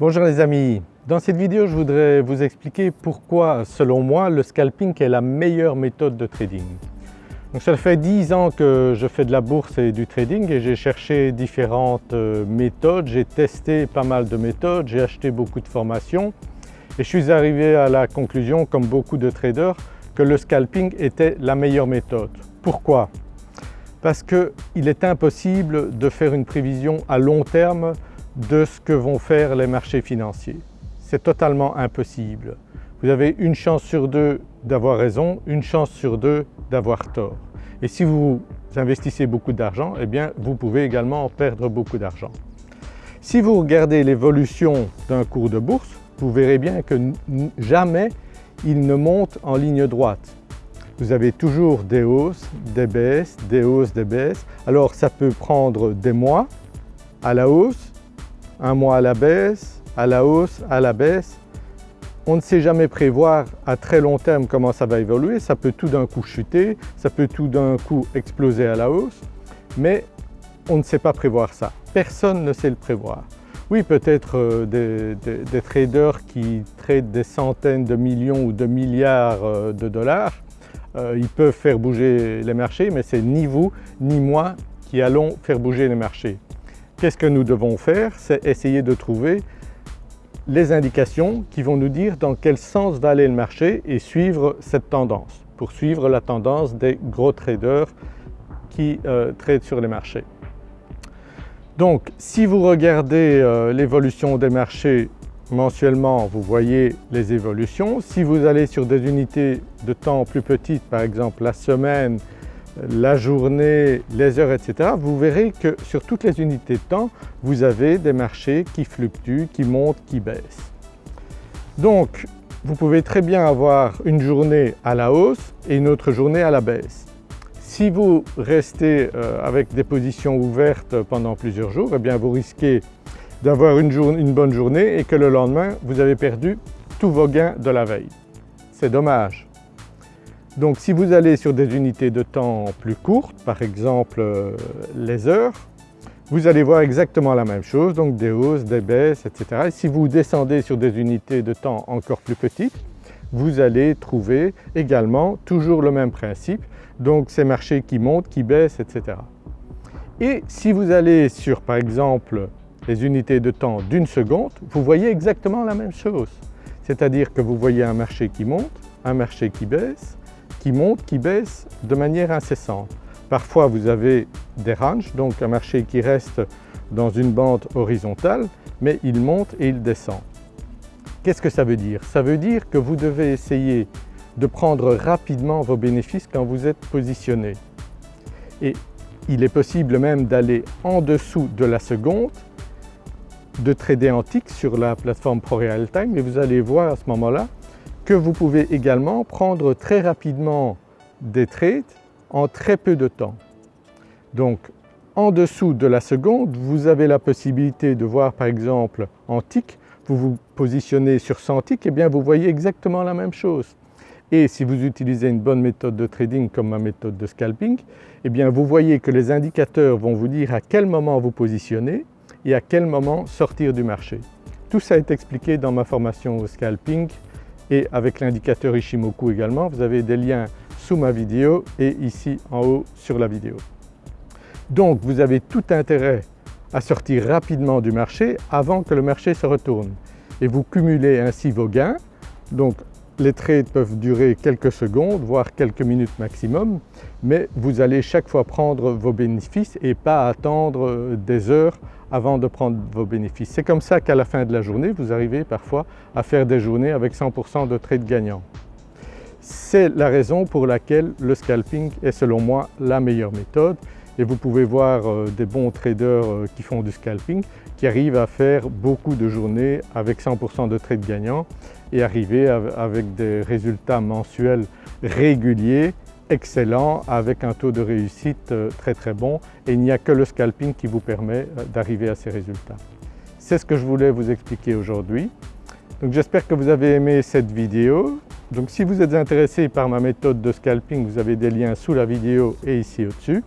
Bonjour les amis, dans cette vidéo je voudrais vous expliquer pourquoi selon moi le scalping est la meilleure méthode de trading. Donc ça fait 10 ans que je fais de la bourse et du trading et j'ai cherché différentes euh, méthodes, j'ai testé pas mal de méthodes, j'ai acheté beaucoup de formations et je suis arrivé à la conclusion comme beaucoup de traders que le scalping était la meilleure méthode. Pourquoi? Parce qu'il est impossible de faire une prévision à long terme de ce que vont faire les marchés financiers. C'est totalement impossible. Vous avez une chance sur deux d'avoir raison, une chance sur deux d'avoir tort. Et si vous investissez beaucoup d'argent, eh bien vous pouvez également perdre beaucoup d'argent. Si vous regardez l'évolution d'un cours de bourse, vous verrez bien que jamais il ne monte en ligne droite. Vous avez toujours des hausses, des baisses, des hausses, des baisses. Alors ça peut prendre des mois à la hausse, un mois à la baisse, à la hausse, à la baisse. On ne sait jamais prévoir à très long terme comment ça va évoluer, ça peut tout d'un coup chuter, ça peut tout d'un coup exploser à la hausse, mais on ne sait pas prévoir ça. Personne ne sait le prévoir. Oui, peut-être euh, des, traders qui tradent des centaines de millions ou de milliards euh, de dollars, euh, ils peuvent faire bouger les marchés, mais c'est ni vous ni moi qui allons faire bouger les marchés. Qu'est-ce que nous devons faire? C'est essayer de trouver les indications qui vont nous dire dans quel sens va aller le marché et suivre cette tendance, pour suivre la tendance des gros traders qui euh, tradent sur les marchés. Donc si vous regardez euh, l'évolution des marchés mensuellement, vous voyez les évolutions. Si vous allez sur des unités de temps plus petites, par exemple la semaine, la journée, les heures, etc., vous verrez que sur toutes les unités de temps, vous avez des marchés qui fluctuent, qui montent, qui baissent. Donc vous pouvez très bien avoir une journée à la hausse et une autre journée à la baisse. Si vous restez euh, avec des positions ouvertes pendant plusieurs jours, eh bien vous risquez d'avoir une, une bonne journée et que le lendemain vous avez perdu tous vos gains de la veille. C'est dommage. Donc si vous allez sur des unités de temps plus courtes, par exemple euh, les heures, vous allez voir exactement la même chose, donc des hausses, des baisses, etc. Et si vous descendez sur des unités de temps encore plus petites, vous allez trouver également toujours le même principe, donc ces marchés qui montent, qui baissent, etc. Et si vous allez sur par exemple les unités de temps d'une seconde, vous voyez exactement la même chose. C'est-à-dire que vous voyez un marché qui monte, un marché qui baisse, qui monte, qui baisse de manière incessante. Parfois vous avez des ranges, donc un marché qui reste dans une bande horizontale, mais il monte et il descend. Qu'est-ce que ça veut dire? Ça veut dire que vous devez essayer de prendre rapidement vos bénéfices quand vous êtes positionné. Et il est possible même d'aller en dessous de la seconde, de trader en sur la plateforme ProRealTime et vous allez voir à ce moment-là que vous pouvez également prendre très rapidement des trades en très peu de temps. Donc en dessous de la seconde, vous avez la possibilité de voir par exemple en tick, vous vous positionnez sur 100 ticks, et eh bien vous voyez exactement la même chose. Et si vous utilisez une bonne méthode de trading comme ma méthode de scalping, eh bien vous voyez que les indicateurs vont vous dire à quel moment vous positionner et à quel moment sortir du marché. Tout ça est expliqué dans ma formation au scalping et avec l'indicateur Ishimoku également. Vous avez des liens sous ma vidéo et ici en haut sur la vidéo. Donc vous avez tout intérêt à sortir rapidement du marché avant que le marché se retourne et vous cumulez ainsi vos gains. Donc les trades peuvent durer quelques secondes, voire quelques minutes maximum, mais vous allez chaque fois prendre vos bénéfices et pas attendre des heures avant de prendre vos bénéfices. C'est comme ça qu'à la fin de la journée, vous arrivez parfois à faire des journées avec 100% de trades gagnants. C'est la raison pour laquelle le scalping est selon moi la meilleure méthode et vous pouvez voir euh, des bons traders euh, qui font du scalping qui arrivent à faire beaucoup de journées avec 100% de trades gagnants et arriver avec des résultats mensuels réguliers, excellents, avec un taux de réussite euh, très très bon et il n'y a que le scalping qui vous permet d'arriver à ces résultats. C'est ce que je voulais vous expliquer aujourd'hui. Donc j'espère que vous avez aimé cette vidéo. Donc si vous êtes intéressé par ma méthode de scalping, vous avez des liens sous la vidéo et ici au-dessus.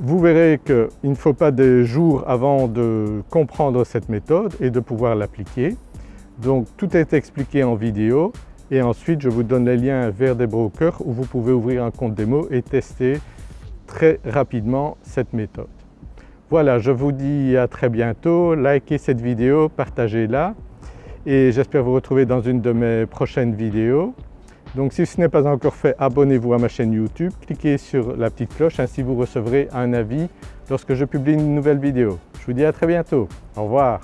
Vous verrez qu'il ne faut pas des jours avant de comprendre cette méthode et de pouvoir l'appliquer. Donc tout est expliqué en vidéo et ensuite je vous donne les liens vers des brokers où vous pouvez ouvrir un compte démo et tester très rapidement cette méthode. Voilà, je vous dis à très bientôt, likez cette vidéo, partagez-la et j'espère vous retrouver dans une de mes prochaines vidéos. Donc si ce n'est pas encore fait, abonnez-vous à ma chaîne YouTube, cliquez sur la petite cloche, ainsi vous recevrez un avis lorsque je publie une nouvelle vidéo. Je vous dis à très bientôt, au revoir.